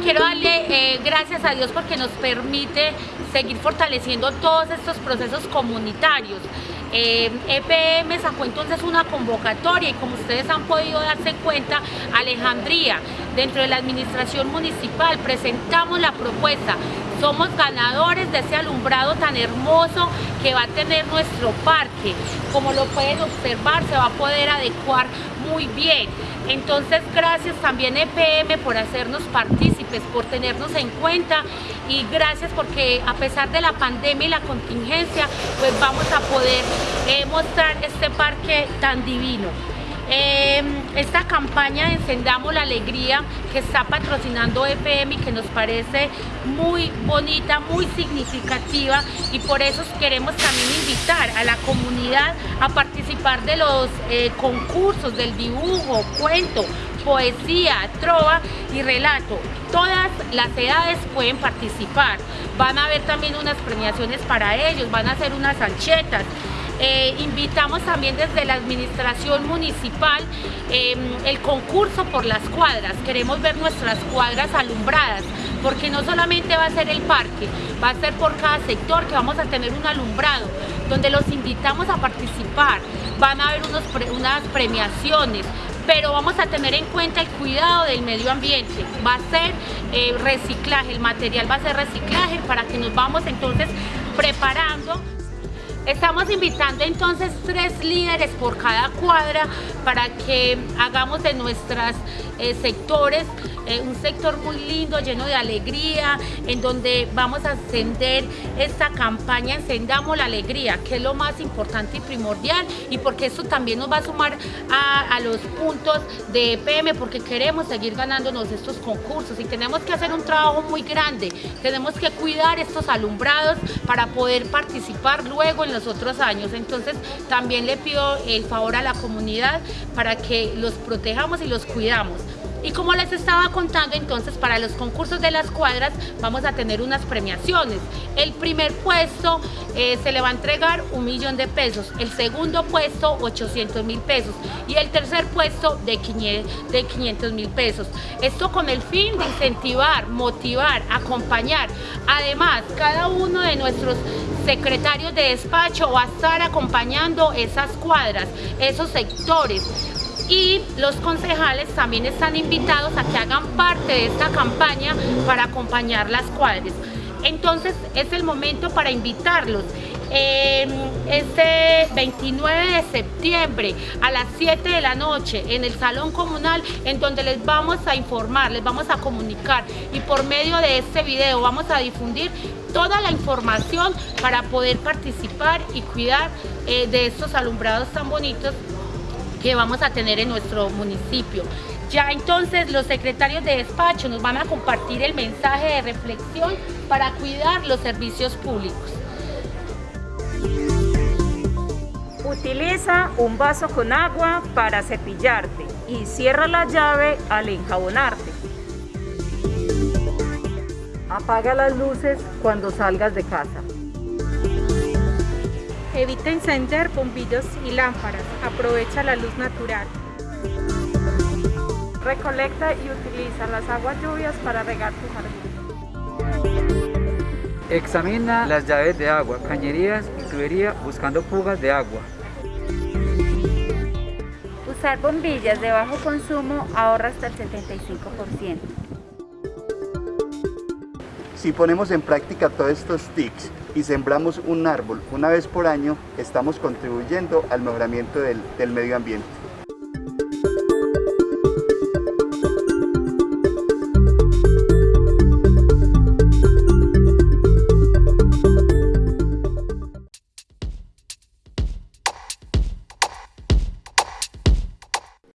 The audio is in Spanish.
quiero darle eh, gracias a Dios porque nos permite seguir fortaleciendo todos estos procesos comunitarios. Eh, EPM sacó entonces una convocatoria y como ustedes han podido darse cuenta, Alejandría, dentro de la administración municipal, presentamos la propuesta. Somos ganadores de ese alumbrado tan hermoso que va a tener nuestro parque. Como lo pueden observar, se va a poder adecuar muy bien. Entonces, gracias también EPM por hacernos partícipes, por tenernos en cuenta y gracias porque a pesar de la pandemia y la contingencia, pues vamos a poder eh, mostrar este parque tan divino. Em, esta campaña de Encendamos la Alegría que está patrocinando EPM y que nos parece muy bonita, muy significativa y por eso queremos también invitar a la comunidad a participar de los eh, concursos del dibujo, cuento, poesía, trova y relato. Todas las edades pueden participar. Van a haber también unas premiaciones para ellos, van a hacer unas anchetas. Eh, invitamos también desde la administración municipal em, el concurso por las cuadras. Queremos ver nuestras cuadras alumbradas, porque no solamente va a ser el parque, va a ser por cada sector que vamos a tener un alumbrado, donde los invitamos a participar. Van a haber unos unas premiaciones, pero vamos a tener en cuenta el cuidado del medio ambiente. Va a ser eh, reciclaje, el material va a ser reciclaje para que nos vamos entonces preparando Estamos invitando entonces tres líderes por cada cuadra para que hagamos de nuestros eh, sectores eh, un sector muy lindo, lleno de alegría, en donde vamos a encender esta campaña Encendamos la Alegría, que es lo más importante y primordial, y porque eso también nos va a sumar a, los puntos de EPM, porque queremos seguir ganándonos estos concursos y tenemos que hacer un trabajo muy grande, tenemos que cuidar estos alumbrados para poder participar luego en los otros años. Entonces también le pido el favor a la comunidad para que los protejamos y los cuidamos. Y como les estaba contando, entonces para los concursos de las cuadras vamos a tener unas premiaciones. El primer puesto eh, se le va a entregar un millón de pesos, el segundo puesto 800 mil pesos y el tercer puesto de 500 mil pesos. Esto con el fin de incentivar, motivar, acompañar. Además, cada uno de nuestros secretarios de despacho va a estar acompañando esas cuadras, esos sectores y los concejales también están invitados a que hagan parte de esta campaña para acompañar las cuadras. Entonces es el momento para invitarlos. este 29 de septiembre a las 7 de la noche en el Salón Comunal en donde les vamos a informar, les vamos a comunicar y por medio de este video vamos a difundir toda la información para poder participar y cuidar eh, de estos alumbrados tan bonitos que vamos a tener en nuestro municipio. Ya entonces los secretarios de despacho nos van a compartir el mensaje de reflexión para cuidar los servicios públicos. Utiliza un vaso con agua para cepillarte y cierra la llave al enjabonarte. Apaga las luces cuando salgas de casa. Evita encender bombillos y lámparas. Aprovecha la luz natural. Recolecta y utiliza las aguas lluvias para regar tu jardín. Examina las llaves de agua, cañerías y tubería buscando fugas de agua. Usar bombillas de bajo consumo ahorra hasta el 75%. Si ponemos en práctica todos estos tics y sembramos un árbol una vez por año, estamos contribuyendo al mejoramiento del, del medio ambiente.